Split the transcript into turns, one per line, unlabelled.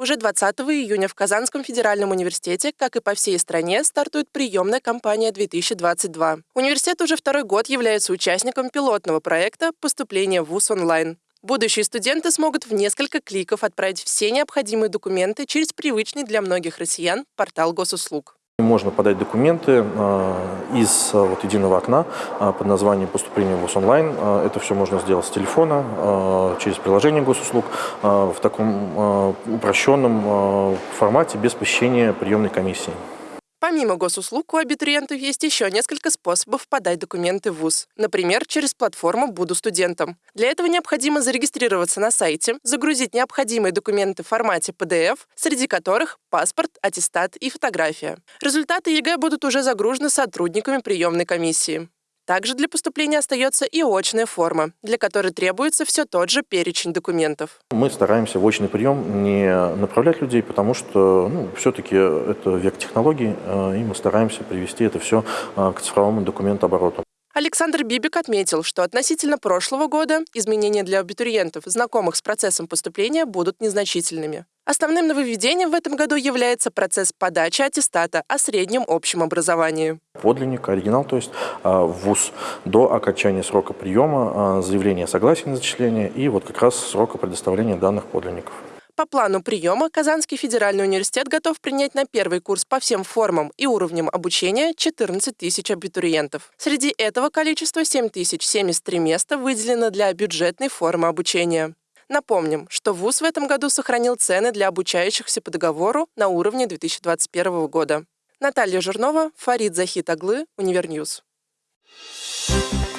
Уже 20 июня в Казанском федеральном университете, как и по всей стране, стартует приемная кампания 2022. Университет уже второй год является участником пилотного проекта «Поступление в ВУЗ онлайн». Будущие студенты смогут в несколько кликов отправить все необходимые документы через привычный для многих россиян портал госуслуг.
Можно подать документы э, из э, вот, единого окна э, под названием «Поступление в ВУЗ онлайн». Это все можно сделать с телефона, через приложение госуслуг, в таком упрощенном формате, без посещения приемной комиссии.
Помимо госуслуг, у абитуриентов есть еще несколько способов подать документы в ВУЗ. Например, через платформу «Буду студентом». Для этого необходимо зарегистрироваться на сайте, загрузить необходимые документы в формате PDF, среди которых паспорт, аттестат и фотография. Результаты ЕГЭ будут уже загружены сотрудниками приемной комиссии. Также для поступления остается и очная форма, для которой требуется все тот же перечень документов.
Мы стараемся в очный прием не направлять людей, потому что ну, все-таки это век технологий, э, и мы стараемся привести это все э, к цифровому документообороту.
Александр Бибик отметил, что относительно прошлого года изменения для абитуриентов, знакомых с процессом поступления, будут незначительными. Основным нововведением в этом году является процесс подачи аттестата о среднем общем образовании.
Подлинник, оригинал, то есть а, ВУЗ до окончания срока приема, а, заявление о согласии на зачисление и вот как раз срока предоставления данных подлинников.
По плану приема Казанский федеральный университет готов принять на первый курс по всем формам и уровням обучения 14 тысяч абитуриентов. Среди этого количества 7073 места выделено для бюджетной формы обучения. Напомним, что ВУЗ в этом году сохранил цены для обучающихся по договору на уровне 2021 года. Наталья Жирнова, Фарид Захит Аглы, Универньюз. Thank you